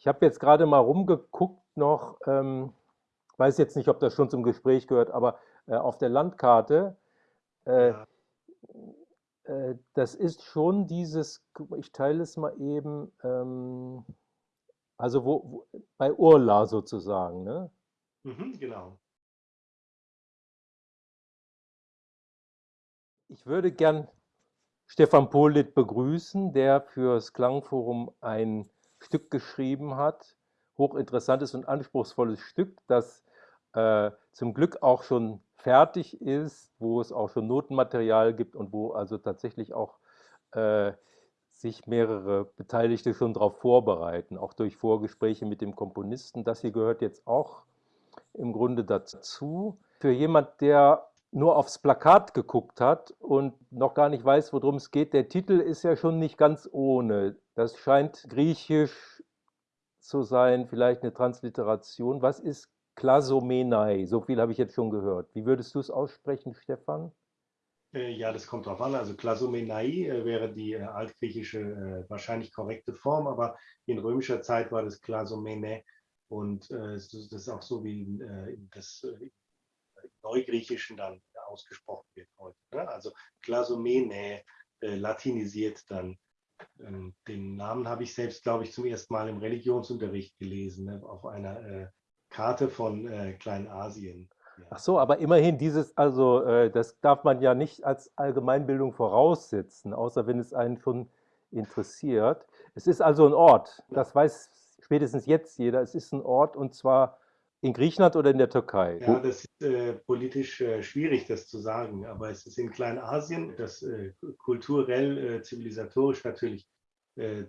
Ich habe jetzt gerade mal rumgeguckt noch, ähm, weiß jetzt nicht, ob das schon zum Gespräch gehört, aber äh, auf der Landkarte, äh, Ja. äh, das ist schon dieses, ich teile es mal eben, ähm, also wo, wo, bei Urla sozusagen, ne? Mhm, genau. Ich würde gern Stefan Polit begrüßen, der fürs Klangforum ein Stück geschrieben hat. Hochinteressantes und anspruchsvolles Stück, das äh, zum Glück auch schon fertig ist, wo es auch schon Notenmaterial gibt und wo also tatsächlich auch äh, sich mehrere Beteiligte schon darauf vorbereiten, auch durch Vorgespräche mit dem Komponisten. Das hier gehört jetzt auch im Grunde dazu. Für jemand, der nur aufs Plakat geguckt hat und noch gar nicht weiß, worum es geht, der Titel ist ja schon nicht ganz ohne. Das scheint griechisch zu sein, vielleicht eine Transliteration. Was ist Klasomenai? So viel habe ich jetzt schon gehört. Wie würdest du es aussprechen, Stefan? Äh, ja, das kommt drauf an. Also Klasomenai äh, wäre die äh, altgriechische wahrscheinlich korrekte Form, aber in römischer Zeit war das Klasomene und das ist auch so wie das Neugriechischen dann ausgesprochen wird heute. Ne? Also Klasomene latinisiert dann. Ähm, den Namen habe ich selbst, glaube ich, zum ersten Mal im Religionsunterricht gelesen, ne? auf einer äh, Karte von äh, Kleinasien. Ja. Ach so, aber immerhin dieses, also äh, das darf man ja nicht als Allgemeinbildung voraussetzen, außer wenn es einen schon interessiert. Es ist also ein Ort, das weiß spätestens jetzt jeder. Es ist ein Ort und zwar in Griechenland oder in der Türkei. Ja, das ist äh, politisch äh, schwierig, das zu sagen, aber es ist in Kleinasien, das äh, kulturell, äh, zivilisatorisch natürlich äh,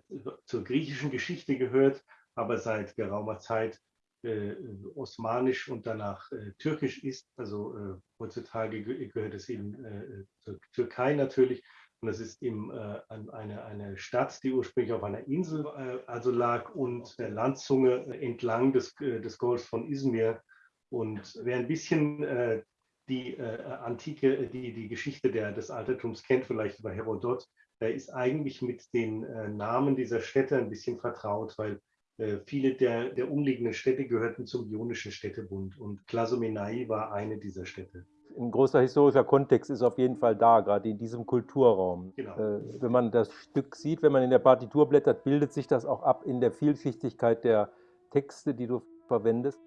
zur griechischen Geschichte gehört, aber seit geraumer Zeit äh, osmanisch und danach türkisch ist. Also heutzutage ge gehört es eben zur Türkei natürlich. Und es ist eben äh, eine, eine Stadt, die ursprünglich auf einer Insel äh, also lag und der Landzunge entlang des, äh, des Golfs von Izmir. Und wer ein bisschen äh, die äh, Antike, die, die Geschichte der, des Altertums kennt, vielleicht über Herodot, der ist eigentlich mit den äh, Namen dieser Städte ein bisschen vertraut, weil äh, viele der, der umliegenden Städte gehörten zum Ionischen Städtebund und Klasomenai war eine dieser Städte. Ein großer historischer Kontext ist auf jeden Fall da, gerade in diesem Kulturraum. Genau. Äh, wenn man das Stück sieht, wenn man in der Partitur blättert, bildet sich das auch ab in der Vielschichtigkeit der Texte, die du verwendest.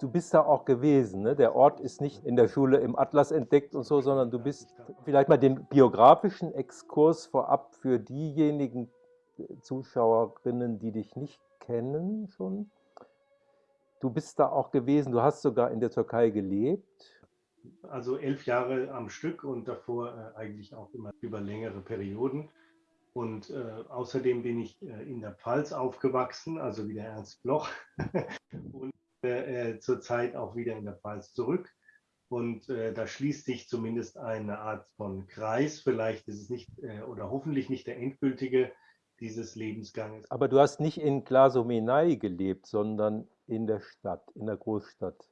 Du bist da auch gewesen, ne? Der Ort ist nicht in der Schule im Atlas entdeckt und so, sondern du bist vielleicht mal den biografischen Exkurs vorab für diejenigen Zuschauerinnen, die dich nicht kennen schon. Du bist da auch gewesen, du hast sogar in der Türkei gelebt. Also elf Jahre am Stück und davor äh, eigentlich auch immer über längere Perioden. Und äh, außerdem bin ich äh, in der Pfalz aufgewachsen, also wie der Ernst Bloch. und äh, äh, zurzeit auch wieder in der Pfalz zurück. Und da schließt sich zumindest eine Art von Kreis. Vielleicht ist es nicht oder hoffentlich nicht der endgültige dieses Lebensganges. Aber du hast nicht in Klasomenai gelebt, sondern in der Stadt, in der Großstadt.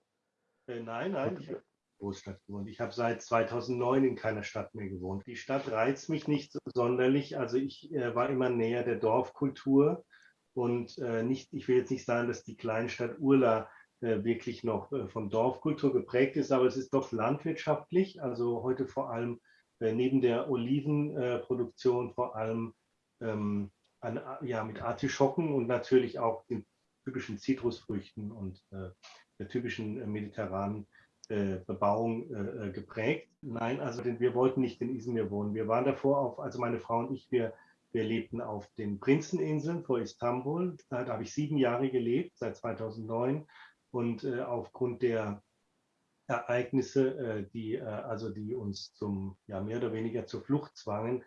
Äh, nein, nein, ich habe in der Großstadt gewohnt. Ich habe seit 2009 in keiner Stadt mehr gewohnt. Die Stadt reizt mich nicht so sonderlich. Also ich äh, war immer näher der Dorfkultur und äh, nicht, ich will jetzt nicht sagen, dass die Kleinstadt Urla äh, wirklich noch äh, von Dorfkultur geprägt ist, aber es ist doch landwirtschaftlich. Also heute vor allem äh, neben der Olivenproduktion vor allem ähm, an, ja, mit Artischocken und natürlich auch den typischen Zitrusfrüchten und äh, der typischen äh, mediterranen äh, Bebauung äh, äh, geprägt. Nein, also denn wir wollten nicht in Izmir wohnen. Wir waren davor auf, also meine Frau und ich, wir, wir lebten auf den Prinzeninseln vor Istanbul. Da, da habe ich sieben Jahre gelebt, seit 2009. Und äh, aufgrund der Ereignisse, die, also die uns zum, ja, mehr oder weniger zur Flucht zwangen,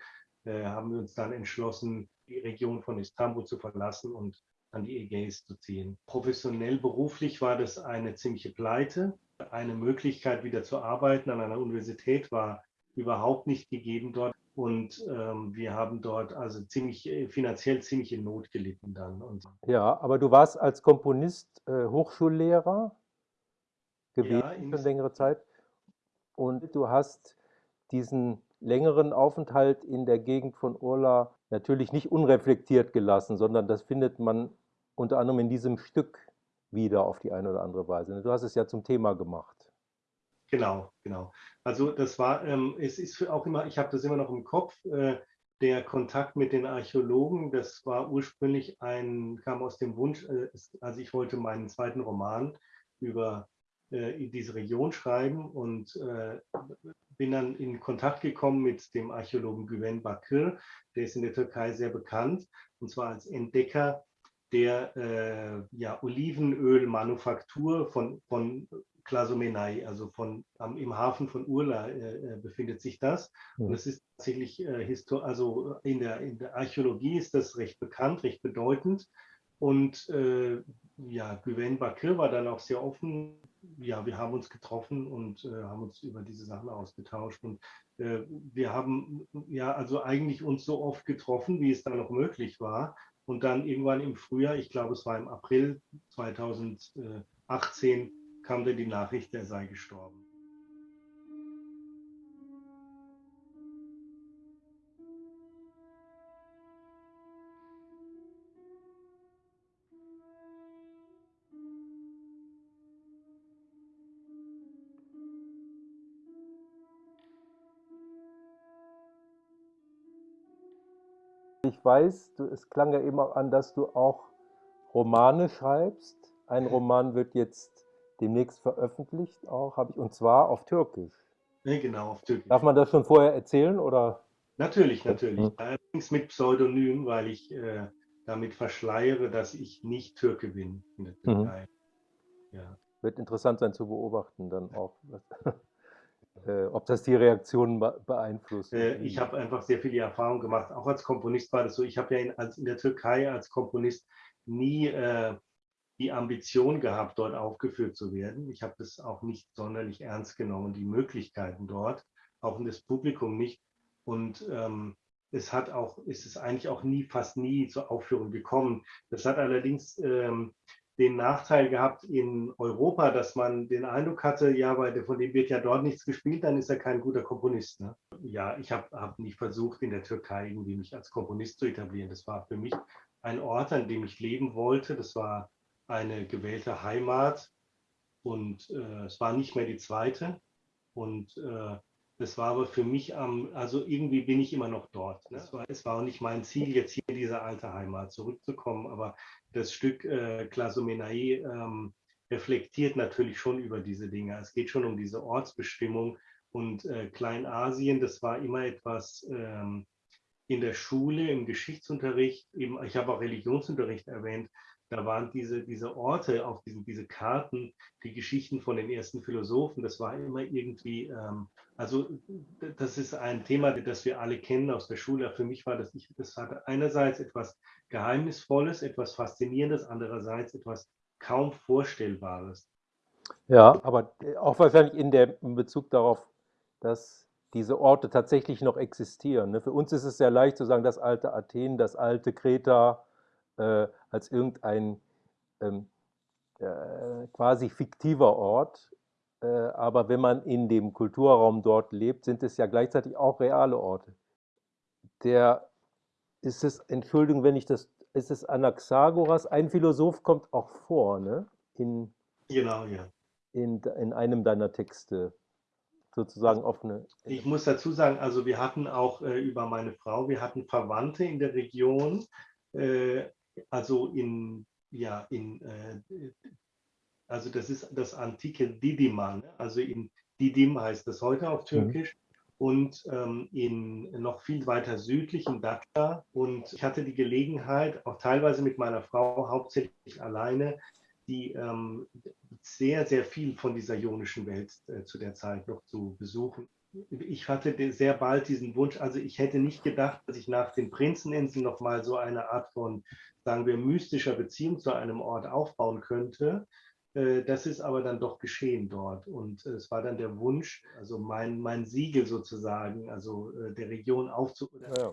haben wir uns dann entschlossen, die Region von Istanbul zu verlassen und an die Ägäis zu ziehen. Professionell, beruflich war das eine ziemliche Pleite. Eine Möglichkeit, wieder zu arbeiten an einer Universität war überhaupt nicht gegeben dort. Und ähm, wir haben dort also ziemlich äh, finanziell ziemlich in Not gelitten dann. Und Ja, aber du warst als Komponist äh, Hochschullehrer gewesen Ja, für längere Zeit und du hast diesen längeren Aufenthalt in der Gegend von Urla natürlich nicht unreflektiert gelassen, sondern das findet man unter anderem in diesem Stück wieder auf die eine oder andere Weise. Du hast es ja zum Thema gemacht. Genau, genau. Also das war, ähm, es ist auch immer, ich habe das immer noch im Kopf, äh, der Kontakt mit den Archäologen, das war ursprünglich ein, kam aus dem Wunsch, äh, also ich wollte meinen zweiten Roman über äh, diese Region schreiben und äh, bin dann in Kontakt gekommen mit dem Archäologen Güven Bakır, der ist in der Türkei sehr bekannt, und zwar als Entdecker der äh, ja, Olivenölmanufaktur von, von Klasomenai, also von, am, im Hafen von Urla äh, äh befindet sich das. Mhm. Und es ist tatsächlich, äh, also in der, in der Archäologie ist das recht bekannt, recht bedeutend. Und äh, ja, Güven Bakir war dann auch sehr offen. Ja, wir haben uns getroffen und äh, haben uns über diese Sachen ausgetauscht. Und äh, wir haben ja also eigentlich uns so oft getroffen, wie es dann noch möglich war. Und dann irgendwann im Frühjahr, ich glaube es war im April 2018, kam dann die Nachricht, er sei gestorben. Ich weiß, du, es klang ja eben auch an, dass du auch Romane schreibst. Ein Roman wird jetzt demnächst veröffentlicht, auch habe ich, und zwar auf Türkisch. Ja, genau, auf Türkisch. Darf man das schon vorher erzählen oder? Natürlich, natürlich. Mhm. Allerdings mit Pseudonym, weil ich äh, damit verschleiere, dass ich nicht Türke bin in der mhm. Türkei. Mhm. Ja. Wird interessant sein zu beobachten dann auch. Äh, ob das die Reaktionen beeinflusst. Äh, ich habe einfach sehr viele Erfahrungen gemacht. Auch als Komponist war das so. Ich habe ja in, als, in, der Türkei als Komponist nie äh, die Ambition gehabt, dort aufgeführt zu werden. Ich habe das auch nicht sonderlich ernst genommen, die Möglichkeiten dort, auch das Publikum nicht. Und ähm, es hat auch, ist es eigentlich auch nie, fast nie zur Aufführung gekommen. Das hat allerdings ähm, den Nachteil gehabt in Europa, dass man den Eindruck hatte, ja, weil von dem wird ja dort nichts gespielt, dann ist er kein guter Komponist. Ne? Ja, ich habe hab nicht versucht, in der Türkei irgendwie mich als Komponist zu etablieren. Das war für mich ein Ort, an dem ich leben wollte. Das war eine gewählte Heimat und äh, es war nicht mehr die zweite. Und äh, das war aber für mich am, also irgendwie bin ich immer noch dort. Ne? Es, war, es war auch nicht mein Ziel, jetzt hier in diese alte Heimat zurückzukommen, aber das Stück äh, Klasomenai ähm, reflektiert natürlich schon über diese Dinge. Es geht schon um diese Ortsbestimmung und äh, Kleinasien, das war immer etwas ähm, in der Schule, im Geschichtsunterricht, eben, ich habe auch Religionsunterricht erwähnt, da waren diese, diese Orte auf diesen, diese Karten, die Geschichten von den ersten Philosophen, das war immer irgendwie, ähm, also das ist ein Thema, das wir alle kennen aus der Schule. Für mich war das, ich, das hatte einerseits etwas Geheimnisvolles, etwas Faszinierendes, andererseits etwas kaum Vorstellbares. Ja, aber auch wahrscheinlich in, der, in Bezug darauf, dass diese Orte tatsächlich noch existieren. Ne? Für uns ist es sehr leicht zu sagen, das alte Athen, das alte Kreta, äh, als irgendein ähm, äh, quasi fiktiver Ort. Äh, aber wenn man in dem Kulturraum dort lebt, sind es ja gleichzeitig auch reale Orte. Der ist es, Entschuldigung, wenn ich das, ist es Anaxagoras, ein Philosoph kommt auch vor, ne? In, genau, ja. In, in einem deiner Texte sozusagen offene. Ich muss dazu sagen, also wir hatten auch äh, über meine Frau, wir hatten Verwandte in der Region, äh, also in, ja, in, äh, also das ist das antike Didyman, ne? also in Didim heißt das heute auf mhm. Türkisch. Mhm. Und ähm, in noch viel weiter südlich in Dacia. Und ich hatte die Gelegenheit, auch teilweise mit meiner Frau, hauptsächlich alleine, die ähm, sehr, sehr viel von dieser ionischen Welt äh, zu der Zeit noch zu besuchen ich hatte sehr bald diesen Wunsch, also ich hätte nicht gedacht, dass ich nach den Prinzeninseln nochmal so eine Art von, sagen wir, mystischer Beziehung zu einem Ort aufbauen könnte. Äh, das ist aber dann doch geschehen dort. Und es war dann der Wunsch, also mein, mein Siegel sozusagen, also äh, der Region aufzubauen, ja.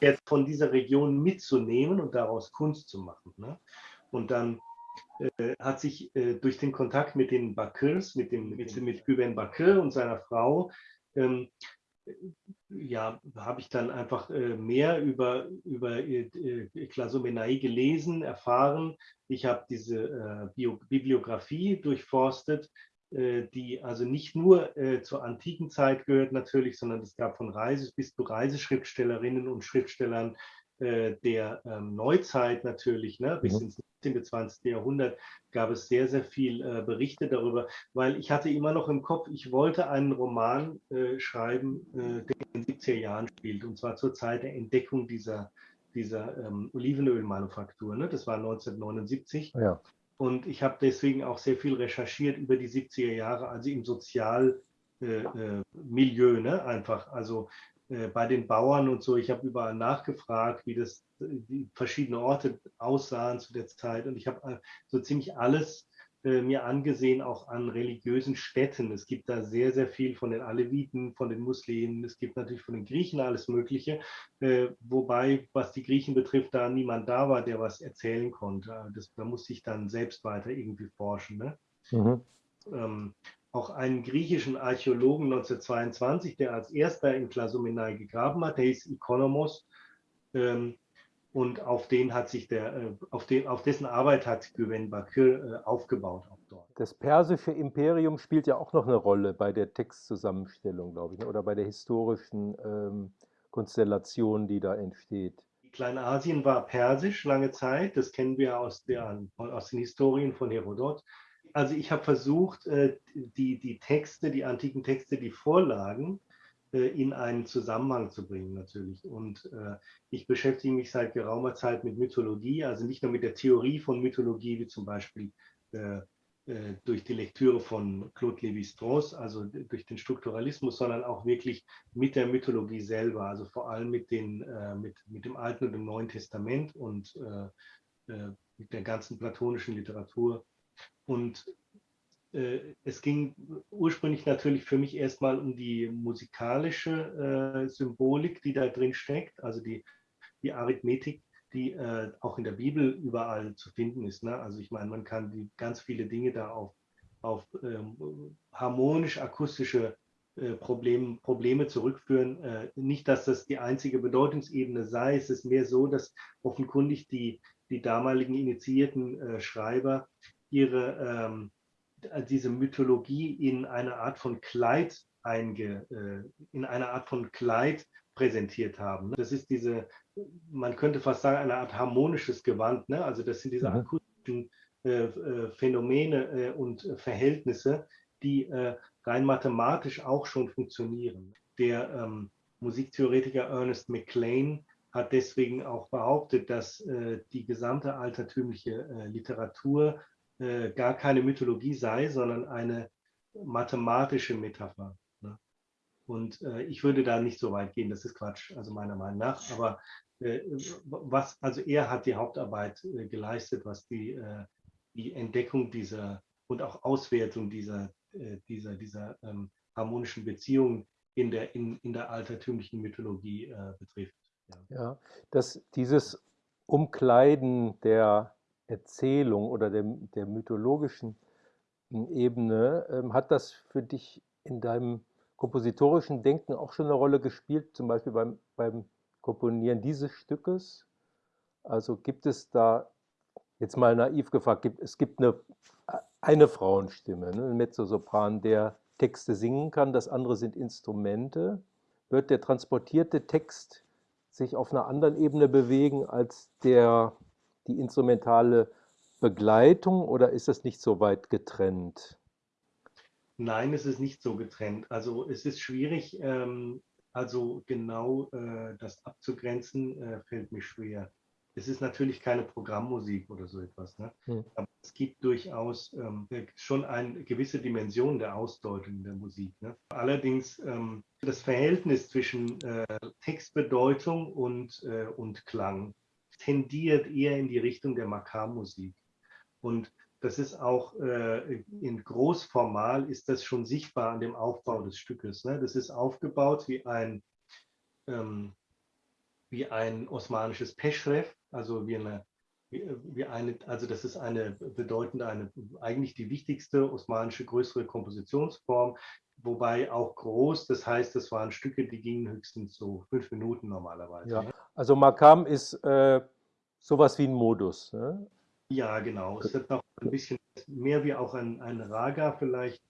jetzt von dieser Region mitzunehmen und daraus Kunst zu machen. Ne? Und dann äh, hat sich durch den Kontakt mit den Bakirs, mit dem mit, mit Güven Bakir und seiner Frau, ähm, ja, habe ich dann einfach äh, mehr über, über äh, Klasomenai gelesen, erfahren. Ich habe diese äh, Bibliografie durchforstet, äh, die also nicht nur äh, zur antiken Zeit gehört natürlich, sondern es gab von Reise bis zu Reiseschriftstellerinnen und Schriftstellern äh, der ähm, Neuzeit natürlich, ne, bis mhm. ins 19. 20. Jahrhundert gab es sehr, sehr viel äh, Berichte darüber, weil ich hatte immer noch im Kopf, ich wollte einen Roman äh, schreiben, äh, der in den 70er Jahren spielt, und zwar zur Zeit der Entdeckung dieser, dieser ähm, Olivenölmanufaktur. Ne? Das war 1979. Ja. Und ich habe deswegen auch sehr viel recherchiert über die 70er Jahre, also im Sozialmilieu, äh, äh, ne? einfach. Also bei den Bauern und so. Ich habe überall nachgefragt, wie das wie verschiedene Orte aussahen zu der Zeit. Und ich habe äh, so ziemlich alles äh, mir angesehen, auch an religiösen Städten. Es gibt da sehr, sehr viel von den Aleviten, von den Muslimen. Es gibt natürlich von den Griechen alles Mögliche. Äh, wobei, was die Griechen betrifft, da niemand da war, der was erzählen konnte. Das, da musste ich dann selbst weiter irgendwie forschen. Ne? Mhm. Ähm, auch einen griechischen Archäologen 1922, der als erster in Klasomenai gegraben hat, der hieß Ikonomos. Ähm, und auf den hat sich der, äh, auf, den, auf dessen Arbeit hat Güven Bakir äh, aufgebaut auch dort. Das persische Imperium spielt ja auch noch eine Rolle bei der Textzusammenstellung, glaube ich, ne? oder bei der historischen ähm, Konstellation, die da entsteht. Kleinasien war persisch lange Zeit, das kennen wir aus, der, aus den Historien von Herodot also ich habe versucht, äh, die, die Texte, die antiken Texte, die Vorlagen äh, in einen Zusammenhang zu bringen natürlich. Und äh, ich beschäftige mich seit geraumer Zeit mit Mythologie, also nicht nur mit der Theorie von Mythologie, wie zum Beispiel durch die Lektüre von Claude Lévi-Strauss, also durch den Strukturalismus, sondern auch wirklich mit der Mythologie selber, also vor allem mit, den, mit, mit dem Alten und dem Neuen Testament und mit der ganzen platonischen Literatur und äh, es ging ursprünglich natürlich für mich erstmal um die musikalische äh, Symbolik, die da drin steckt, also die, die Arithmetik, die äh, auch in der Bibel überall zu finden ist. Ne? Also ich meine, man kann die, ganz viele Dinge da auf, auf ähm, harmonisch-akustische äh, Problem, Probleme zurückführen. Äh, nicht, dass das die einzige Bedeutungsebene sei, es ist mehr so, dass offenkundig die, die damaligen initiierten äh, Schreiber ihre, ähm, diese Mythologie in eine Art von Kleid einge, äh, in eine Art von Kleid präsentiert haben. Das ist diese, man könnte fast sagen, eine Art harmonisches Gewand. Ne? Also das sind diese mhm. akustischen äh, äh, Phänomene äh, und Verhältnisse, die äh, rein mathematisch auch schon funktionieren. Der ähm, Musiktheoretiker Ernest McLean hat deswegen auch behauptet, dass äh, die gesamte altertümliche Literatur äh, gar keine Mythologie sei, sondern eine mathematische Metapher. Ne? Und äh, ich würde da nicht so weit gehen, das ist Quatsch, also meiner Meinung nach. Aber äh, was, also er hat die Hauptarbeit äh, geleistet, was die, äh, die Entdeckung dieser und auch Auswertung dieser, dieser, dieser ähm, harmonischen Beziehungen in der, in, in der altertümlichen Mythologie betrifft. Ja, ja dass dieses Umkleiden der Erzählung oder der, der mythologischen hm, Ebene, ähm, hat das für dich in deinem kompositorischen Denken auch schon eine Rolle gespielt, zum Beispiel beim, beim Komponieren dieses Stückes? Also gibt es da, jetzt mal naiv gefragt, es gibt eine, eine Frauenstimme, ne, ein Mezzosopran, der Texte singen kann, das andere sind Instrumente. Wird der transportierte Text sich auf einer anderen Ebene bewegen als der die instrumentale Begleitung oder ist das nicht so weit getrennt? Nein, es ist nicht so getrennt. Also es ist schwierig, ähm, also genau äh, das abzugrenzen, äh, fällt mir schwer. Es ist natürlich keine Programmmusik oder so etwas, ne? Hm. aber es gibt durchaus ähm, schon eine gewisse Dimension der Ausdeutung der Musik. Ne? Allerdings ähm, das Verhältnis zwischen äh, Textbedeutung und, äh, und Klang tendiert eher in die Richtung der Makammusik. Und das ist auch äh, in Großformal ist das schon sichtbar an dem Aufbau des Stückes. Ne? Das ist aufgebaut wie ein, ähm, wie ein osmanisches Peschref, also wie eine, wie, wie eine, also das ist eine bedeutende, eine, eigentlich die wichtigste osmanische größere Kompositionsform, wobei auch groß, das heißt, das waren Stücke, die gingen höchstens so fünf Minuten normalerweise. Ja, also Makam ist äh, sowas wie ein Modus. Ne? Ja, genau. Es wird noch ein bisschen mehr wie auch ein, ein Raga vielleicht.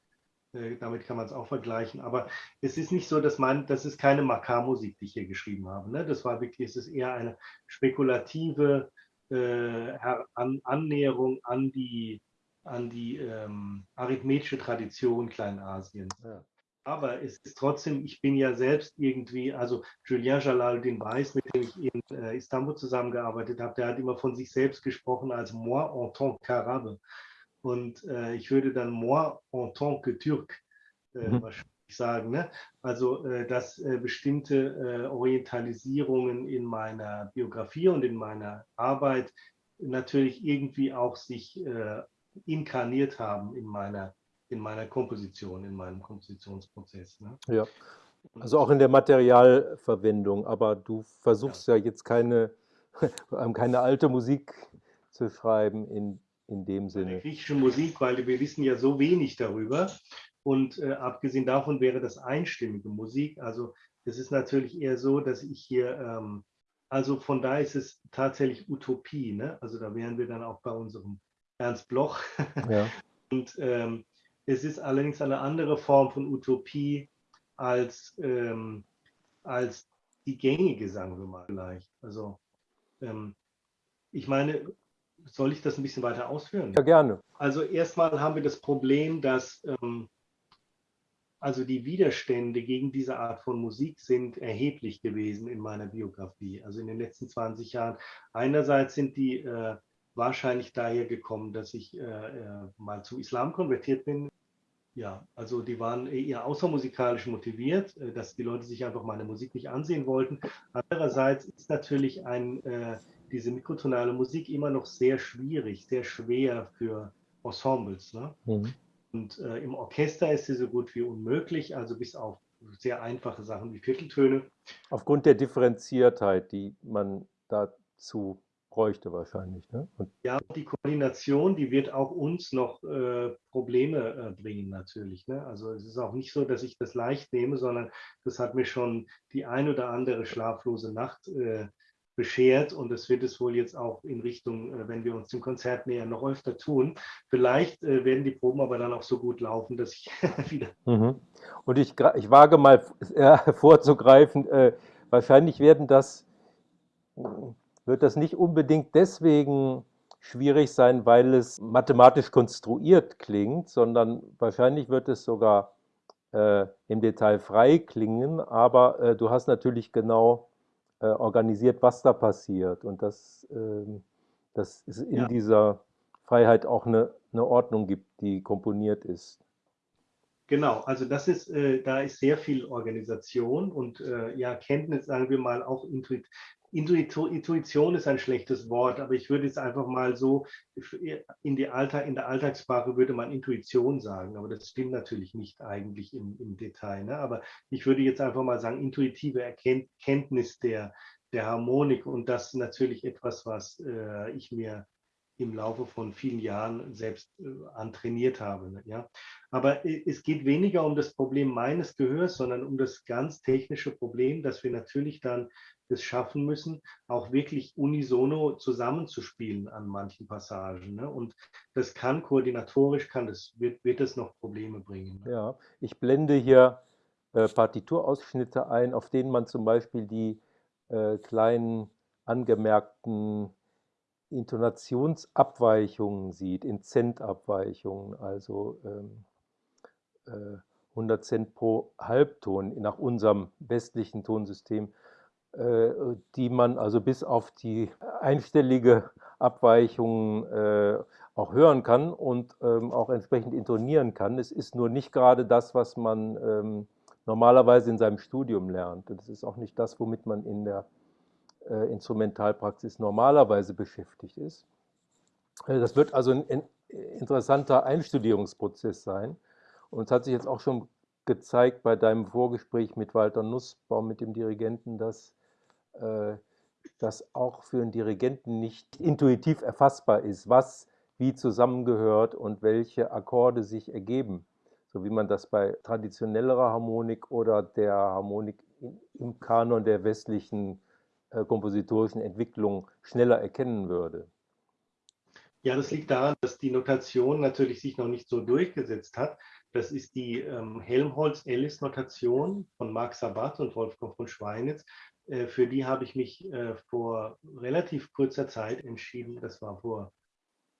Äh, damit kann man es auch vergleichen. Aber es ist nicht so, dass man, das ist keine Makar-Musik, die ich hier geschrieben habe. Ne? Das war wirklich, es ist eher eine spekulative äh, an, Annäherung an die, an die ähm, arithmetische Tradition Kleinasiens. Ja. Aber es ist trotzdem, ich bin ja selbst irgendwie, also Julien Jalaluddin Weiß, mit dem ich in äh, Istanbul zusammengearbeitet habe, der hat immer von sich selbst gesprochen als moi en tant qu'arabe. Und äh, ich würde dann moi en tant que Türk äh, mhm. wahrscheinlich sagen. Ne? Also, äh, dass äh, bestimmte äh, Orientalisierungen in meiner Biografie und in meiner Arbeit natürlich irgendwie auch sich inkarniert haben in meiner in meiner Komposition, in meinem Kompositionsprozess. Ne? Ja, also auch in der Materialverwendung, aber du versuchst ja, ja jetzt keine, keine alte Musik zu schreiben in, in dem Sinne. Griechische Musik, weil wir wissen ja so wenig darüber. Und äh, abgesehen davon wäre das einstimmige Musik. Also es ist natürlich eher so, dass ich hier, ähm, also von da ist es tatsächlich Utopie. Ne? Also da wären wir dann auch bei unserem Ernst Bloch. Ja. Und ähm, es ist allerdings eine andere Form von Utopie als, ähm, als die gängige, sagen wir mal vielleicht. Also ähm, ich meine, soll ich das ein bisschen weiter ausführen? Ja, gerne. Also erstmal haben wir das Problem, dass ähm, also die Widerstände gegen diese Art von Musik sind erheblich gewesen in meiner Biografie, also in den letzten 20 Jahren. Einerseits sind die äh, wahrscheinlich daher gekommen, dass ich äh, äh, mal zum Islam konvertiert bin ja, also die waren eher außermusikalisch motiviert, äh, dass die Leute sich einfach meine Musik nicht ansehen wollten. Andererseits ist natürlich ein, äh, diese mikrotonale Musik immer noch sehr schwierig, sehr schwer für Ensembles. Ne? Mhm. Und äh, im Orchester ist sie so gut wie unmöglich, also bis auf sehr einfache Sachen wie Vierteltöne. Aufgrund der Differenziertheit, die man dazu bräuchte wahrscheinlich. Ne? Und ja, die Koordination, die wird auch uns noch äh, Probleme äh, bringen natürlich. Ne? Also es ist auch nicht so, dass ich das leicht nehme, sondern das hat mir schon die ein oder andere schlaflose Nacht äh, beschert und das wird es wohl jetzt auch in Richtung, äh, wenn wir uns dem Konzert nähern, noch öfter tun. Vielleicht äh, werden die Proben aber dann auch so gut laufen, dass ich wieder... Mhm. Und ich, ich wage mal äh, vorzugreifen, wahrscheinlich werden das wird das nicht unbedingt deswegen schwierig sein, weil es mathematisch konstruiert klingt, sondern wahrscheinlich wird es sogar äh, im Detail frei klingen, aber äh, du hast natürlich genau äh, organisiert, was da passiert und dass, ähm, dass es in ja. dieser Freiheit auch eine, eine Ordnung gibt, die komponiert ist. Genau, also das ist, äh, da ist sehr viel Organisation und äh, ja, Kenntnis, sagen wir mal, auch Intuition ist ein schlechtes Wort, aber ich würde es einfach mal so, in, die Alltag, in der Alltagssprache würde man Intuition sagen, aber das stimmt natürlich nicht eigentlich im, im Detail. Ne? Aber ich würde jetzt einfach mal sagen, intuitive Erkenntnis der, der Harmonik und das natürlich etwas, was äh, ich mir im Laufe von vielen Jahren selbst äh, antrainiert habe. Ne? Ja? Aber äh, es geht weniger um das Problem meines Gehörs, sondern um das ganz technische Problem, dass wir natürlich dann es schaffen müssen, auch wirklich unisono zusammenzuspielen an manchen Passagen. Ne? Und das kann koordinatorisch, kann das, wird, wird es noch Probleme bringen. Ne? Ja, ich blende hier äh, Partiturausschnitte ein, auf denen man zum Beispiel die äh, kleinen angemerkten Intonationsabweichungen sieht, in Centabweichungen, also ähm, äh, 100 Cent pro Halbton nach unserem westlichen Tonsystem äh, die man also bis auf die einstellige Abweichung äh, auch hören kann und ähm, auch entsprechend intonieren kann. Es ist nur nicht gerade das, was man ähm, normalerweise in seinem Studium lernt. Und es ist auch nicht das, womit man in der Instrumentalpraxis normalerweise beschäftigt ist. Das wird also ein interessanter Einstudierungsprozess sein. Und es hat sich jetzt auch schon gezeigt bei deinem Vorgespräch mit Walter Nussbaum, mit dem Dirigenten, dass äh, das auch für einen Dirigenten nicht intuitiv erfassbar ist, was wie zusammengehört und welche Akkorde sich ergeben, so wie man das bei traditionellerer Harmonik oder der Harmonik im Kanon der westlichen äh, kompositorischen Entwicklung schneller erkennen würde. Ja, das liegt daran, dass die Notation natürlich sich noch nicht so durchgesetzt hat. Das ist die ähm, Helmholtz-Ellis-Notation von Marc Sabat und Wolfgang von Schweinitz. Äh, für die habe ich mich äh, vor relativ kurzer Zeit entschieden. Das war vor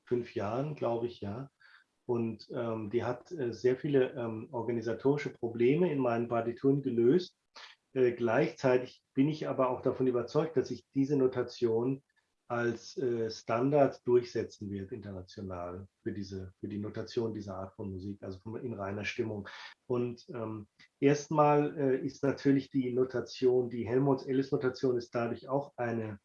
fünf Jahren, glaube ich, ja. Und ähm, die hat äh, sehr viele ähm, organisatorische Probleme in meinen Partituren gelöst. Äh, gleichzeitig bin ich aber auch davon überzeugt, dass ich diese Notation als äh, Standard durchsetzen wird international für diese für die Notation dieser Art von Musik, also in reiner Stimmung. Und ähm, erstmal äh, ist natürlich die Notation, die Helmholtz-Ellis-Notation ist dadurch auch eine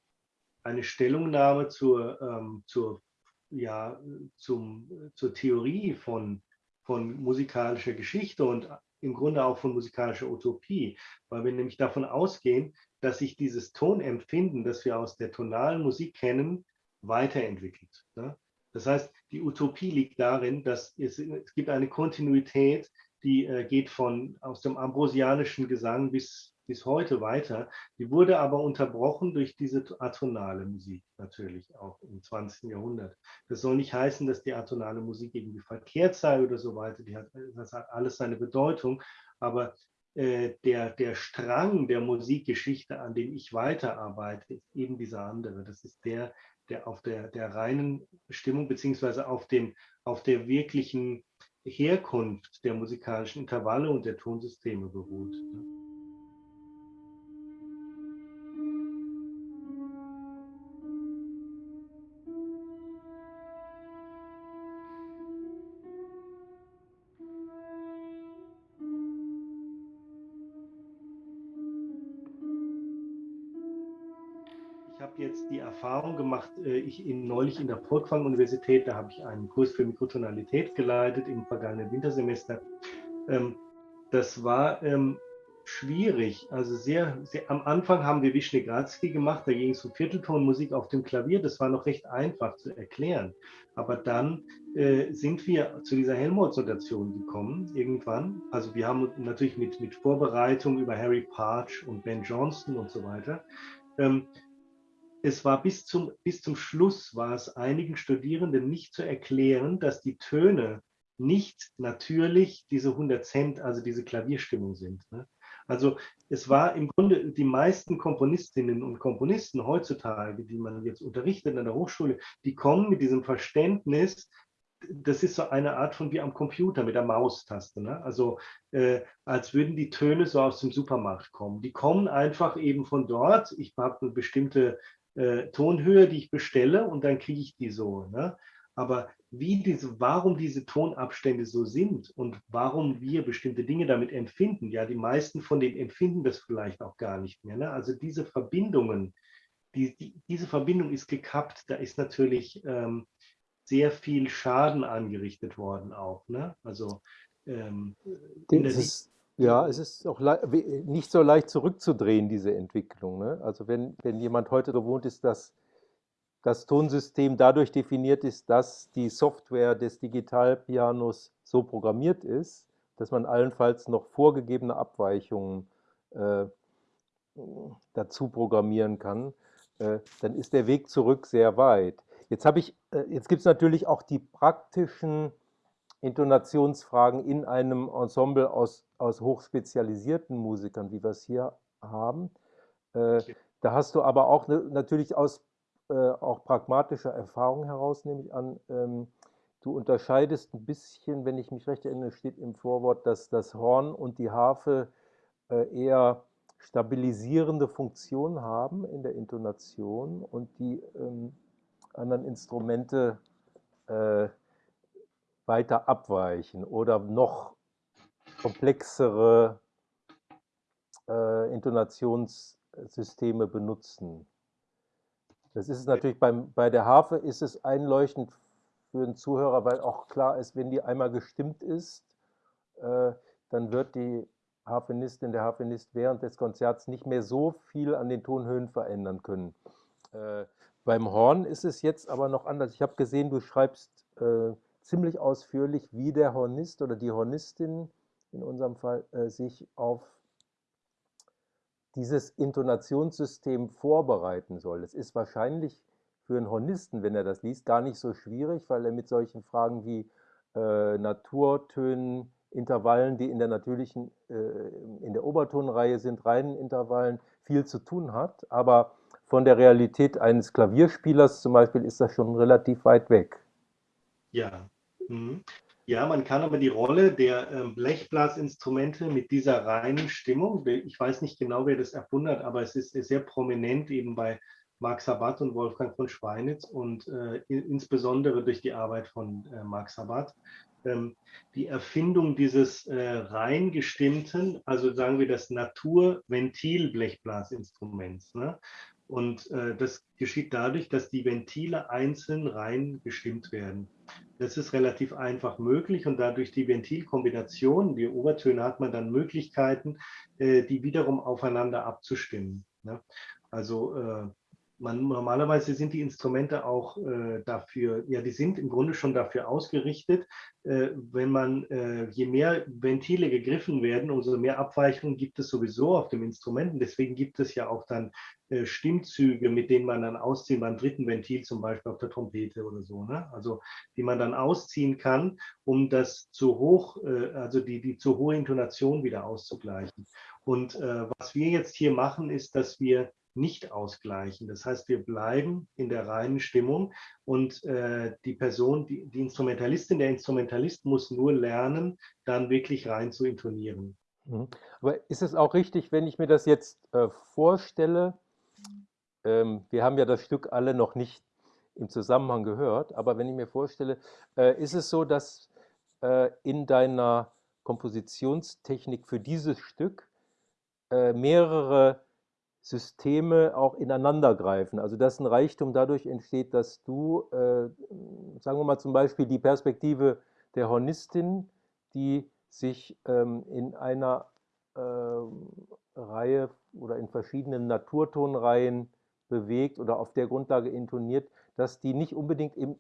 eine Stellungnahme zur ähm, zur ja zum zur Theorie von von musikalischer Geschichte und im Grunde auch von musikalischer Utopie, weil wir nämlich davon ausgehen, dass sich dieses Tonempfinden, das wir aus der tonalen Musik kennen, weiterentwickelt. Ne? Das heißt, die Utopie liegt darin, dass es, es gibt eine Kontinuität, die äh, geht von aus dem ambrosianischen Gesang bis bis heute weiter. Die wurde aber unterbrochen durch diese atonale Musik natürlich auch im 20. Jahrhundert. Das soll nicht heißen, dass die atonale Musik irgendwie verkehrt sei oder so weiter. Hat, das hat alles seine Bedeutung. Aber äh, der, der Strang der Musikgeschichte, an dem ich weiterarbeite, ist eben dieser andere. Das ist der, der auf der, der reinen Stimmung beziehungsweise auf, dem, auf der wirklichen Herkunft der musikalischen Intervalle und der Tonsysteme beruht. Jetzt die Erfahrung gemacht, äh, ich in, neulich in der Furtwang-Universität, da habe ich einen Kurs für Mikrotonalität geleitet im vergangenen Wintersemester. Ähm, das war ähm, schwierig. Also sehr, sehr, am Anfang haben wir Wischnegratzky gemacht, da ging es um Vierteltonmusik auf dem Klavier. Das war noch recht einfach zu erklären. Aber dann äh, sind wir zu dieser Helmholtz-Notation gekommen, irgendwann. Also wir haben natürlich mit, mit Vorbereitung über Harry Parch und Ben Johnston und so weiter. Ähm, es war bis zum, bis zum Schluss, war es einigen Studierenden nicht zu erklären, dass die Töne nicht natürlich diese 100 Cent, also diese Klavierstimmung sind. Ne? Also es war im Grunde die meisten Komponistinnen und Komponisten heutzutage, die man jetzt unterrichtet an der Hochschule, die kommen mit diesem Verständnis, das ist so eine Art von wie am Computer mit der Maustaste. Ne? Also äh, als würden die Töne so aus dem Supermarkt kommen. Die kommen einfach eben von dort. Ich habe eine bestimmte äh, Tonhöhe, die ich bestelle und dann kriege ich die so. Ne? Aber wie diese, warum diese Tonabstände so sind und warum wir bestimmte Dinge damit empfinden, ja, die meisten von denen empfinden das vielleicht auch gar nicht mehr. Ne? Also diese Verbindungen, die, die, diese Verbindung ist gekappt, da ist natürlich ähm, sehr viel Schaden angerichtet worden auch. Ne? Also ähm, das ja, es ist auch nicht so leicht zurückzudrehen, diese Entwicklung. Ne? Also wenn, wenn jemand heute gewohnt ist, dass das Tonsystem dadurch definiert ist, dass die Software des Digitalpianos so programmiert ist, dass man allenfalls noch vorgegebene Abweichungen äh, dazu programmieren kann, äh, dann ist der Weg zurück sehr weit. Jetzt, äh, jetzt gibt es natürlich auch die praktischen Intonationsfragen in einem Ensemble aus, aus hochspezialisierten Musikern, wie wir es hier haben. Äh, da hast du aber auch ne, natürlich aus äh, auch pragmatischer Erfahrung heraus, nehme ich an, ähm, du unterscheidest ein bisschen, wenn ich mich recht erinnere, steht im Vorwort, dass das Horn und die Harfe äh, eher stabilisierende Funktion haben in der Intonation und die ähm, anderen Instrumente äh, weiter abweichen oder noch komplexere äh, Intonationssysteme benutzen. Das ist natürlich beim, bei der Harfe ist es einleuchtend für den Zuhörer, weil auch klar ist, wenn die einmal gestimmt ist, äh, dann wird die Harfenistin, der Harfenist während des Konzerts nicht mehr so viel an den Tonhöhen verändern können. Äh, beim Horn ist es jetzt aber noch anders. Ich habe gesehen, du schreibst äh, ziemlich ausführlich, wie der Hornist oder die Hornistin in unserem Fall äh, sich auf dieses Intonationssystem vorbereiten soll. Es ist wahrscheinlich für einen Hornisten, wenn er das liest, gar nicht so schwierig, weil er mit solchen Fragen wie äh, Naturtönen, Intervallen, die in der natürlichen, äh, in der Obertonreihe sind, reinen Intervallen, viel zu tun hat. Aber von der Realität eines Klavierspielers zum Beispiel ist das schon relativ weit weg. Ja. Mhm. Ja, man kann aber die Rolle der ähm, Blechblasinstrumente mit dieser reinen Stimmung, ich weiß nicht genau, wer das erfunden hat, aber es ist sehr prominent eben bei Marc Sabat und Wolfgang von Schweinitz und äh, insbesondere durch die Arbeit von äh, Marc Sabat. Ähm, die Erfindung dieses äh, rein gestimmten, also sagen wir das Naturventil-Blechblasinstruments. Ne? Und äh, das geschieht dadurch, dass die Ventile einzeln rein gestimmt werden. Das ist relativ einfach möglich und dadurch die Ventilkombination, die Obertöne, hat man dann Möglichkeiten, äh, die wiederum aufeinander abzustimmen. Ne? Also äh, man, normalerweise sind die Instrumente auch äh, dafür, ja, die sind im Grunde schon dafür ausgerichtet, äh, wenn man, äh, je mehr Ventile gegriffen werden, umso mehr Abweichungen gibt es sowieso auf dem Instrument. Und deswegen gibt es ja auch dann äh, Stimmzüge, mit denen man dann ausziehen, beim dritten Ventil zum Beispiel auf der Trompete oder so, ne? also die man dann ausziehen kann, um das zu hoch, äh, also die, die zu hohe Intonation wieder auszugleichen. Und äh, was wir jetzt hier machen, ist, dass wir nicht ausgleichen. Das heißt, wir bleiben in der reinen Stimmung und äh, die Person, die, die Instrumentalistin, der Instrumentalist muss nur lernen, dann wirklich rein zu intonieren. Mhm. Aber ist es auch richtig, wenn ich mir das jetzt äh, vorstelle, ähm, wir haben ja das Stück alle noch nicht im Zusammenhang gehört, aber wenn ich mir vorstelle, äh, ist es so, dass äh, in deiner Kompositionstechnik für dieses Stück äh, mehrere Systeme auch ineinandergreifen. Also dass ein Reichtum dadurch entsteht, dass du, äh, sagen wir mal zum Beispiel die Perspektive der Hornistin, die sich ähm, in einer äh, Reihe oder in verschiedenen Naturtonreihen bewegt oder auf der Grundlage intoniert, dass die nicht unbedingt im,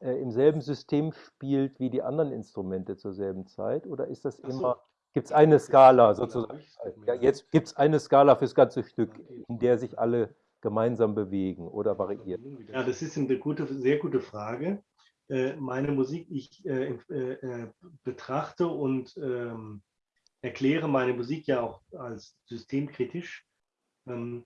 äh, im selben System spielt wie die anderen Instrumente zur selben Zeit? Oder ist das immer gibt es eine Skala sozusagen. Ja, jetzt gibt es eine Skala fürs ganze Stück, in der sich alle gemeinsam bewegen oder variiert. Ja, das ist eine gute, sehr gute Frage. Äh, meine Musik, ich äh, äh, betrachte und ähm, erkläre meine Musik ja auch als systemkritisch. Ähm,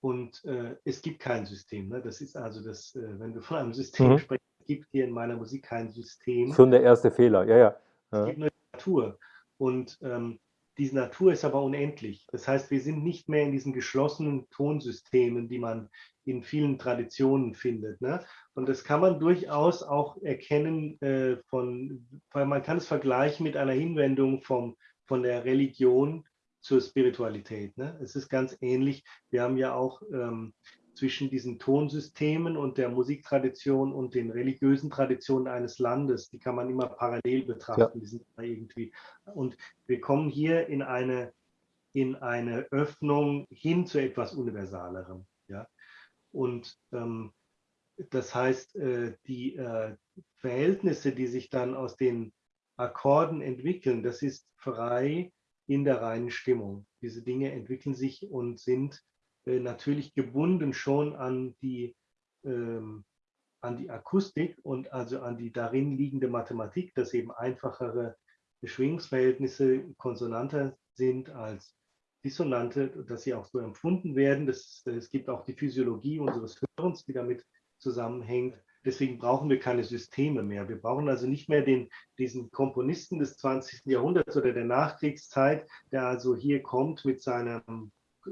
und äh, es gibt kein System. Ne? Das ist also das, äh, wenn du von einem System mhm. sprichst, gibt hier in meiner Musik kein System. Schon der erste Fehler, ja, ja. Es gibt nur Natur. Und ähm, diese Natur ist aber unendlich. Das heißt, wir sind nicht mehr in diesen geschlossenen Tonsystemen, die man in vielen Traditionen findet. Ne? Und das kann man durchaus auch erkennen äh, von, weil man kann es vergleichen mit einer Hinwendung vom, von der Religion zur Spiritualität. Ne? Es ist ganz ähnlich. Wir haben ja auch ähm, zwischen diesen Tonsystemen und der Musiktradition und den religiösen Traditionen eines Landes. Die kann man immer parallel betrachten. Ja. Die sind irgendwie. Und wir kommen hier in eine, in eine Öffnung hin zu etwas Universalerem. Ja? Und ähm, das heißt, äh, die äh, Verhältnisse, die sich dann aus den Akkorden entwickeln, das ist frei in der reinen Stimmung. Diese Dinge entwickeln sich und sind natürlich gebunden schon an die, ähm, an die Akustik und also an die darin liegende Mathematik, dass eben einfachere Schwingungsverhältnisse konsonanter sind als Dissonante, dass sie auch so empfunden werden. Das, es gibt auch die Physiologie unseres Hörens, die damit zusammenhängt. Deswegen brauchen wir keine Systeme mehr. Wir brauchen also nicht mehr den, diesen Komponisten des 20. Jahrhunderts oder der Nachkriegszeit, der also hier kommt mit seinem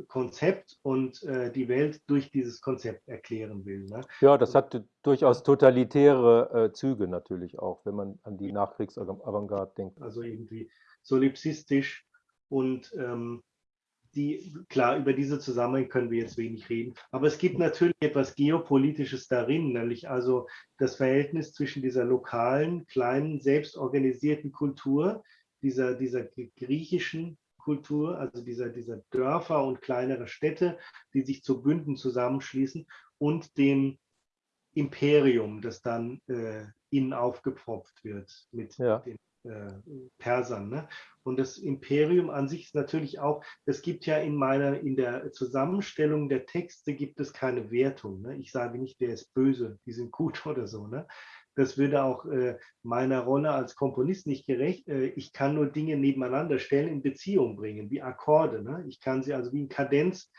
Konzept und äh, die Welt durch dieses Konzept erklären will. Ne? Ja, das hat durchaus totalitäre äh, Züge natürlich auch, wenn man an die Nachkriegsavantgarde denkt. Also irgendwie solipsistisch und ähm, die, klar, über diese Zusammenhänge können wir jetzt wenig reden, aber es gibt natürlich etwas Geopolitisches darin, nämlich also das Verhältnis zwischen dieser lokalen, kleinen, selbstorganisierten Kultur, dieser, dieser griechischen Kultur, also dieser, dieser Dörfer und kleinere Städte, die sich zu Bünden zusammenschließen und dem Imperium, das dann äh, ihnen aufgepropft wird mit Ja. den äh, Persern. Ne? Und das Imperium an sich ist natürlich auch, es gibt ja in meiner, in der Zusammenstellung der Texte gibt es keine Wertung. Ne? Ich sage nicht, der ist böse, die sind gut oder so. Ne? Das würde auch äh, meiner Rolle als Komponist nicht gerecht. Äh, ich kann nur Dinge nebeneinander stellen, in Beziehung bringen, wie Akkorde. Ne? Ich kann sie also wie in Kadenz,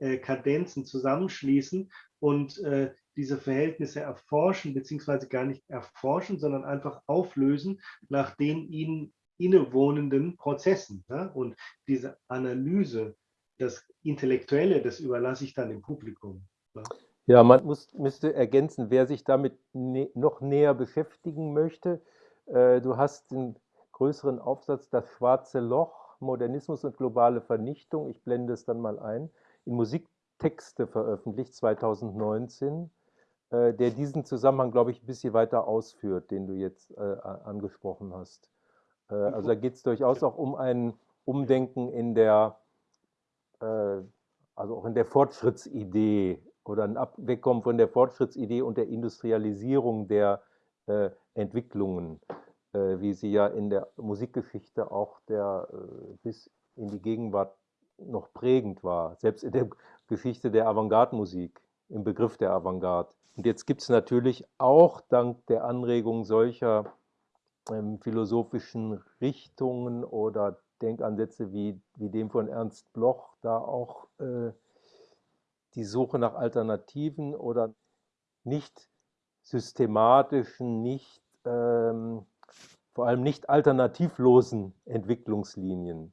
äh, Kadenzen zusammenschließen und äh, diese Verhältnisse erforschen, beziehungsweise gar nicht erforschen, sondern einfach auflösen nach den ihnen innewohnenden Prozessen. Ne? Und diese Analyse, das Intellektuelle, das überlasse ich dann dem Publikum. Ne? Ja, man muss, müsste ergänzen, wer sich damit ne, noch näher beschäftigen möchte. Äh, du hast den größeren Aufsatz Das schwarze Loch, Modernismus und globale Vernichtung. Ich blende es dann mal ein. In Musiktexte veröffentlicht 2019, äh, der diesen Zusammenhang, glaube ich, ein bisschen weiter ausführt, den du jetzt äh, angesprochen hast. Äh, also da geht es durchaus auch um ein Umdenken in der, äh, also auch in der Fortschrittsidee oder ein Wegkommen von der Fortschrittsidee und der Industrialisierung der äh, Entwicklungen, äh, wie sie ja in der Musikgeschichte auch der, äh, bis in die Gegenwart noch prägend war, selbst in der Geschichte der Avantgarde-Musik, im Begriff der Avantgarde. Und jetzt gibt es natürlich auch dank der Anregung solcher ähm, philosophischen Richtungen oder Denkansätze wie, wie dem von Ernst Bloch da auch äh, die Suche nach Alternativen oder nicht systematischen, nicht, ähm, vor allem nicht alternativlosen Entwicklungslinien,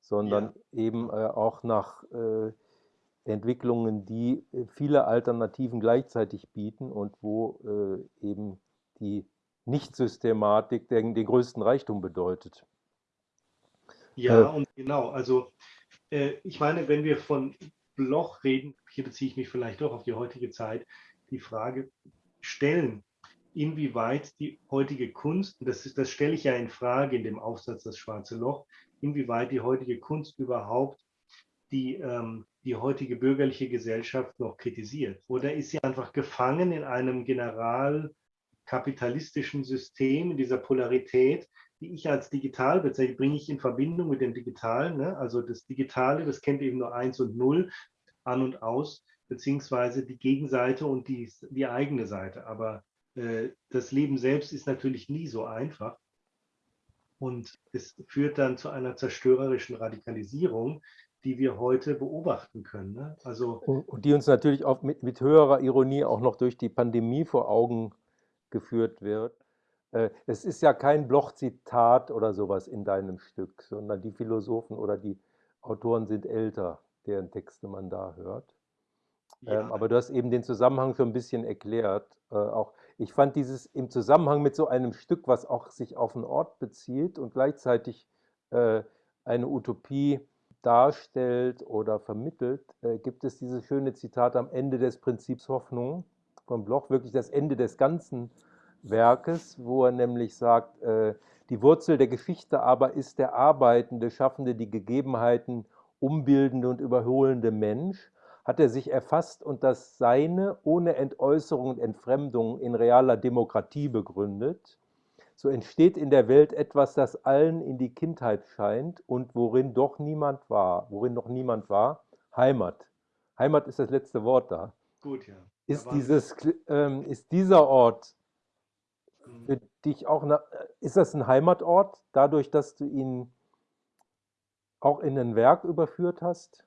sondern ja. eben äh, auch nach äh, Entwicklungen, die äh, viele Alternativen gleichzeitig bieten und wo äh, eben die Nicht-Systematik den, den größten Reichtum bedeutet. Ja, äh, und genau, also äh, ich meine, wenn wir von Bloch reden, hier beziehe ich mich vielleicht doch auf die heutige Zeit, die Frage stellen, inwieweit die heutige Kunst, das, ist, das stelle ich ja in Frage in dem Aufsatz Das Schwarze Loch, inwieweit die heutige Kunst überhaupt die, ähm, die heutige bürgerliche Gesellschaft noch kritisiert. Oder ist sie einfach gefangen in einem generalkapitalistischen System, in dieser Polarität, die ich als digital bezeichne, bringe ich in Verbindung mit dem Digitalen. Ne? Also das Digitale, das kennt eben nur eins und null an und aus, beziehungsweise die Gegenseite und die, die eigene Seite. Aber äh, das Leben selbst ist natürlich nie so einfach. Und es führt dann zu einer zerstörerischen Radikalisierung, die wir heute beobachten können. Ne? Also, und die uns natürlich auch mit, mit höherer Ironie auch noch durch die Pandemie vor Augen geführt wird. Äh, es ist ja kein Bloch-Zitat oder sowas in deinem Stück, sondern die Philosophen oder die Autoren sind älter, deren Texte man da hört. Ja. Ähm, aber du hast eben den Zusammenhang schon ein bisschen erklärt. Äh, auch ich fand dieses im Zusammenhang mit so einem Stück, was auch sich auf einen Ort bezieht und gleichzeitig äh, eine Utopie darstellt oder vermittelt, gibt es dieses schöne Zitat am Ende des Prinzips Hoffnung von Bloch, wirklich das Ende des Ganzen Werkes, wo er nämlich sagt, äh, die Wurzel der Geschichte aber ist der arbeitende, schaffende, die Gegebenheiten umbildende und überholende Mensch, hat er sich erfasst und das Seine ohne Entäußerung und Entfremdung in realer Demokratie begründet. So entsteht in der Welt etwas, das allen in die Kindheit scheint und worin doch niemand war, worin noch niemand war, Heimat. Heimat ist das letzte Wort da. Gut, ja. Ist, dieses, ähm, ist dieser Ort für dich auch, eine, ist das ein Heimatort, dadurch, dass du ihn auch in ein Werk überführt hast?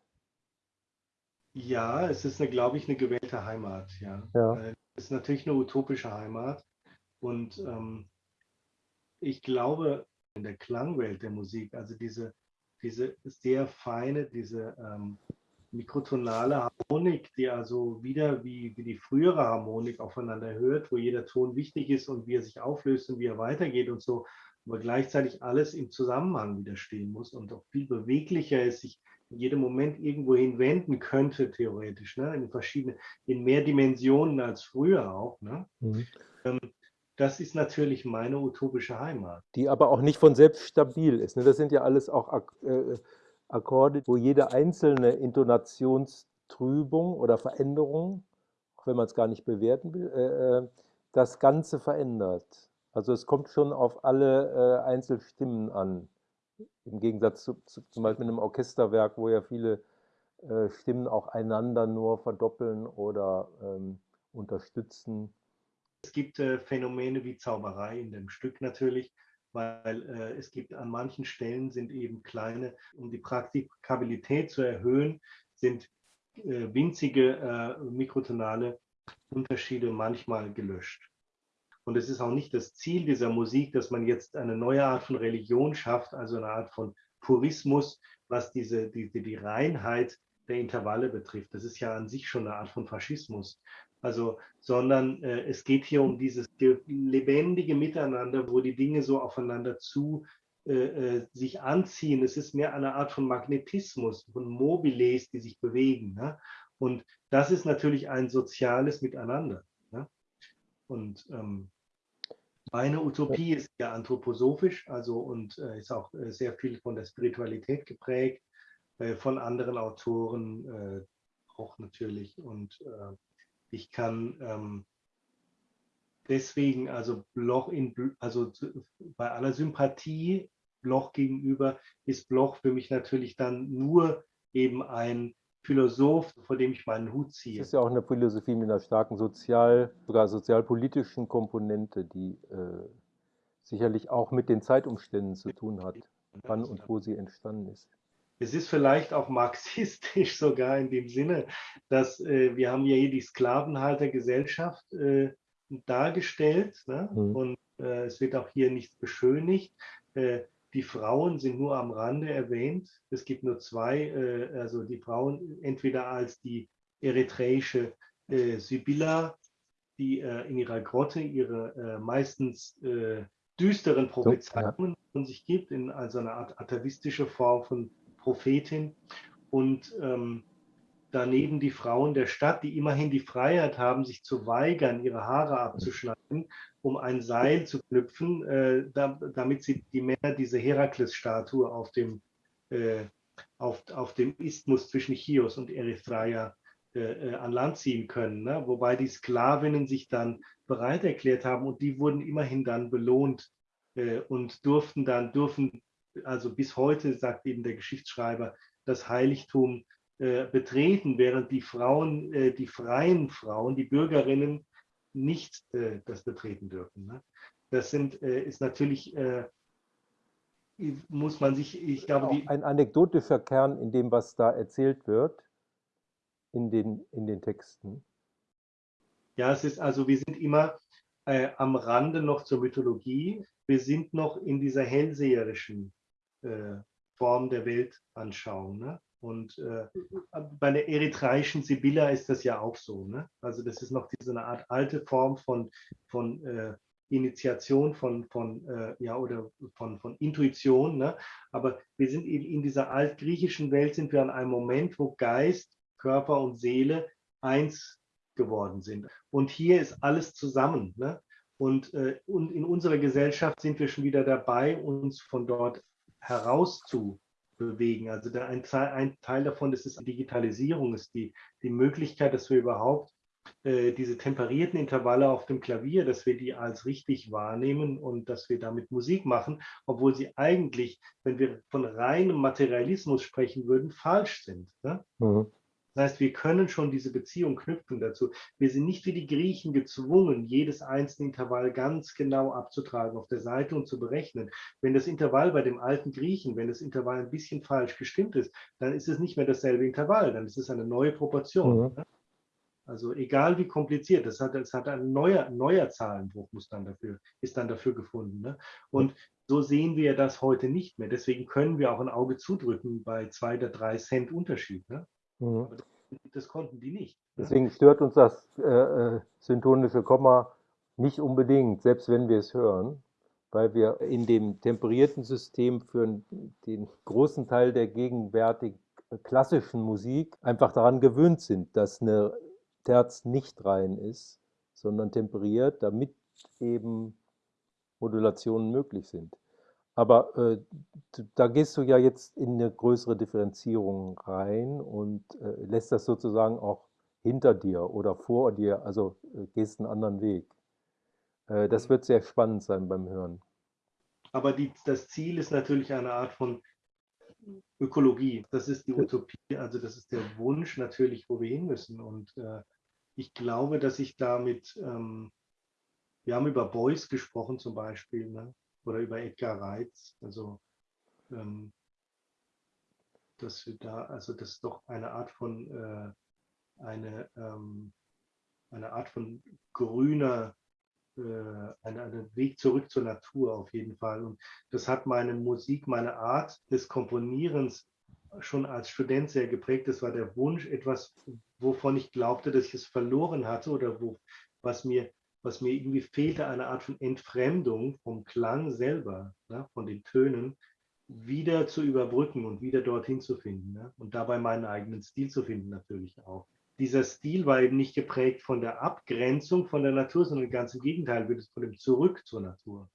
Ja, es ist, eine, glaube ich, eine gewählte Heimat. Ja. ja. Es ist natürlich eine utopische Heimat. Und ähm, ich glaube, in der Klangwelt der Musik, also diese, diese sehr feine, diese ähm, mikrotonale Harmonik, die also wieder wie, wie die frühere Harmonik aufeinander hört, wo jeder Ton wichtig ist und wie er sich auflöst und wie er weitergeht und so, aber gleichzeitig alles im Zusammenhang wieder stehen muss und auch viel beweglicher ist, sich in jedem Moment irgendwo hinwenden könnte, theoretisch, ne? in verschiedene, in mehr Dimensionen als früher auch. Ne? Mhm. Ähm, das ist natürlich meine utopische Heimat. Die aber auch nicht von selbst stabil ist. Ne? Das sind ja alles auch äh, Akkorde, wo jede einzelne Intonationstrübung oder Veränderung, auch wenn man es gar nicht bewerten will, äh, äh das Ganze verändert. Also es kommt schon auf alle äh, Einzelstimmen an. Im Gegensatz zu, zu, zum Beispiel einem Orchesterwerk, wo ja viele äh, Stimmen auch einander nur verdoppeln oder ähm, unterstützen. Es gibt äh, Phänomene wie Zauberei in dem Stück natürlich, weil äh, es gibt an manchen Stellen sind eben kleine, um die Praktikabilität zu erhöhen, sind äh, winzige äh, mikrotonale Unterschiede manchmal gelöscht. Und es ist auch nicht das Ziel dieser Musik, dass man jetzt eine neue Art von Religion schafft, also eine Art von Purismus, was diese, die, die Reinheit der Intervalle betrifft. Das ist ja an sich schon eine Art von Faschismus. Also, sondern äh, es geht hier um dieses lebendige Miteinander, wo die Dinge so aufeinander zu äh, äh, sich anziehen. Es ist mehr eine Art von Magnetismus, von Mobiles, die sich bewegen. Ne? Und das ist natürlich ein soziales Miteinander. Ne? Und ähm, meine Utopie ist ja anthroposophisch, also und äh, ist auch äh, sehr viel von der Spiritualität geprägt, äh, von anderen Autoren auch natürlich. Und ich kann ähm, deswegen, also Bloch in, also bei aller Sympathie Bloch gegenüber, ist Bloch für mich natürlich dann nur eben ein Philosoph, vor dem ich meinen Hut ziehe. Es ist ja auch eine Philosophie mit einer starken sozial, sogar sozialpolitischen Komponente, die äh, sicherlich auch mit den Zeitumständen zu tun hat, wann und wo sie entstanden ist. Es ist vielleicht auch marxistisch sogar in dem Sinne, dass äh, wir haben ja hier die Sklavenhaltergesellschaft äh, dargestellt ne? mhm. und äh, es wird auch hier nichts beschönigt. Äh, die Frauen sind nur am Rande erwähnt. Es gibt nur zwei, äh, also die Frauen entweder als die eritreische äh, Sibylla, die in ihrer Grotte ihre meistens düsteren Prophezeiungen von sich gibt, in also eine Art atavistische Form von Prophetin und ähm, daneben die Frauen der Stadt, die immerhin die Freiheit haben, sich zu weigern, ihre Haare abzuschneiden, um ein Seil zu knüpfen, äh, da, damit sie die Männer diese Herakles-Statue auf dem, äh, auf, auf dem Isthmus zwischen Chios und Erythraia äh, äh, an Land ziehen können. Ne? Wobei die Sklavinnen sich dann bereit erklärt haben und die wurden immerhin dann belohnt äh, und durften dann, dürfen also bis heute, sagt eben der Geschichtsschreiber, das Heiligtum äh, betreten, während die Frauen, äh, die freien Frauen, die Bürgerinnen nicht äh, das betreten dürfen. Ne? Das sind, äh, ist natürlich, äh, muss man sich, ich glaube, die, ein anekdotischer Kern in dem, was da erzählt wird, in den, in den Texten. Ja, es ist also, wir sind immer äh, am Rande noch zur Mythologie. Wir sind noch in dieser hellseherischen äh, Form der Weltanschauung. Ne? Und äh, bei der eritreischen Sibylla ist das ja auch so. Ne? Also das ist noch diese eine Art alte Form von, von äh, Initiation, von, von, äh, ja, oder von, von Intuition. Ne? Aber wir sind eben in dieser altgriechischen Welt, sind wir an einem Moment, wo Geist, Körper und Seele eins geworden sind. Und hier ist alles zusammen. Ne? Und, äh, und in unserer Gesellschaft sind wir schon wieder dabei, uns von dort herauszubewegen. Also der, ein, ein, Teil davon ist Digitalisierung, ist die, die Möglichkeit, dass wir überhaupt äh, diese temperierten Intervalle auf dem Klavier, dass wir die als richtig wahrnehmen und dass wir damit Musik machen, obwohl sie eigentlich, wenn wir von reinem Materialismus sprechen würden, falsch sind. Ne? Mhm. Das heißt, wir können schon diese Beziehung knüpfen dazu. Wir sind nicht wie die Griechen gezwungen, jedes einzelne Intervall ganz genau abzutragen auf der Seite und zu berechnen. Wenn das Intervall bei dem alten Griechen, wenn das Intervall ein bisschen falsch gestimmt ist, dann ist es nicht mehr dasselbe Intervall, dann ist es eine neue Proportion. Mhm. Also egal wie kompliziert, das hat, das hat ein neuer, neuer Zahlenbruch muss dann dafür, ist dann dafür gefunden. Ne? Und so sehen wir das heute nicht mehr. Deswegen können wir auch ein Auge zudrücken bei zwei oder drei Cent Unterschied. Ne? Mhm. Das konnten die nicht. Deswegen stört uns das äh, äh, syntonische Komma nicht unbedingt, selbst wenn wir es hören, weil wir in dem temperierten System für den großen Teil der gegenwärtig klassischen Musik einfach daran gewöhnt sind, dass eine Terz nicht rein ist, sondern temperiert, damit eben Modulationen möglich sind. Aber äh, da gehst du ja jetzt in eine größere Differenzierung rein und äh, lässt das sozusagen auch hinter dir oder vor dir, also äh, gehst einen anderen Weg. Äh, das wird sehr spannend sein beim Hören. Aber die, das Ziel ist natürlich eine Art von Ökologie. Das ist die Utopie, also das ist der Wunsch natürlich, wo wir hin müssen. Und äh, ich glaube, dass ich damit, ähm, wir haben über Beuys gesprochen zum Beispiel, ne? Oder über Edgar Reitz, also ähm, dass wir da, also das ist doch eine Art von, äh, eine, ähm, eine Art von grüner äh, einen, Weg zurück zur Natur auf jeden Fall. Und das hat meine Musik, meine Art des Komponierens schon als Student sehr geprägt. Das war der Wunsch, etwas, wovon ich glaubte, dass ich es verloren hatte oder wo, was mir was mir irgendwie fehlte, eine Art von Entfremdung vom Klang selber, ne, von den Tönen, wieder zu überbrücken und wieder dorthin zu finden. Ne, und dabei meinen eigenen Stil zu finden natürlich auch dieser Stil war eben nicht geprägt von der Abgrenzung von der Natur, sondern ganz im Gegenteil, von dem Zurück zur Natur.